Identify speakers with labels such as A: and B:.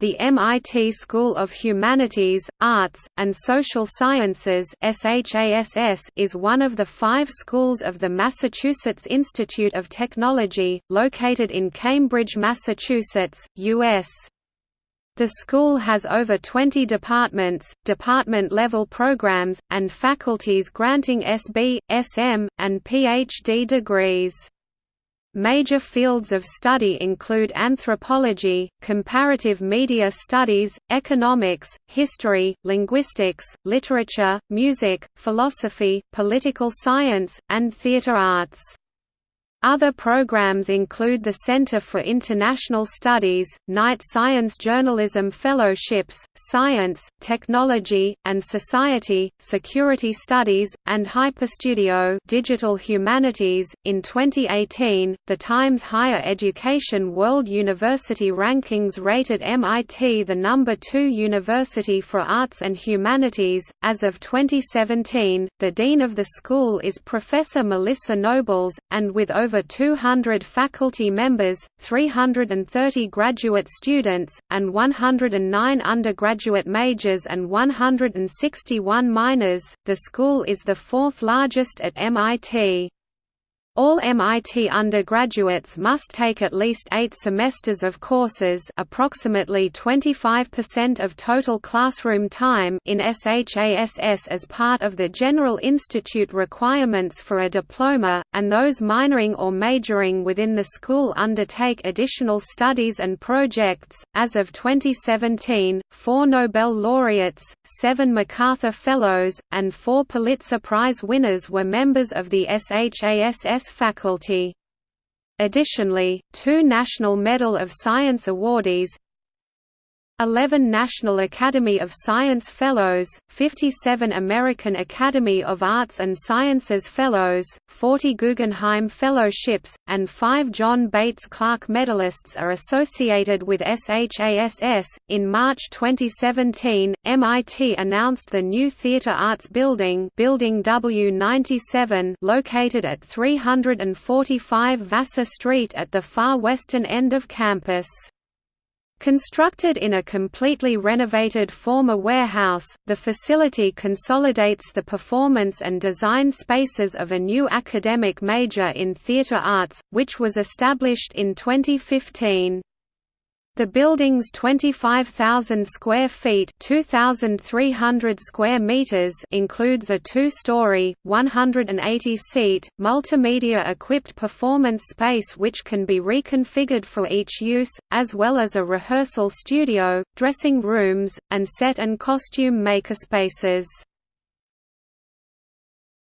A: The MIT School of Humanities, Arts, and Social Sciences is one of the five schools of the Massachusetts Institute of Technology, located in Cambridge, Massachusetts, U.S. The school has over 20 departments, department-level programs, and faculties granting SB, SM, and PhD degrees. Major fields of study include anthropology, comparative media studies, economics, history, linguistics, literature, music, philosophy, political science, and theatre arts. Other programs include the Center for International Studies, Knight Science Journalism Fellowships, Science, Technology, and Society, Security Studies, and HyperStudio Digital Humanities. In 2018, the Times Higher Education World University Rankings rated MIT the number 2 university for arts and humanities. As of 2017, the dean of the school is Professor Melissa Nobles, and with over over 200 faculty members, 330 graduate students, and 109 undergraduate majors and 161 minors. The school is the fourth largest at MIT. All MIT undergraduates must take at least eight semesters of courses approximately 25% of total classroom time in SHASS as part of the General Institute requirements for a diploma, and those minoring or majoring within the school undertake additional studies and projects. As of 2017, four Nobel laureates, seven MacArthur Fellows, and four Pulitzer Prize winners were members of the SHASS faculty. Additionally, two National Medal of Science awardees 11 National Academy of Science Fellows, 57 American Academy of Arts and Sciences Fellows, 40 Guggenheim Fellowships, and 5 John Bates Clark medalists are associated with SHASS. In March 2017, MIT announced the new Theatre Arts Building, Building W97, located at 345 Vassar Street at the far western end of campus. Constructed in a completely renovated former warehouse, the facility consolidates the performance and design spaces of a new academic major in theatre arts, which was established in 2015. The building's 25,000 square feet (2,300 square meters) includes a two-story, 180-seat, multimedia-equipped performance space which can be reconfigured for each use, as well as a rehearsal studio, dressing rooms, and set and costume makerspaces.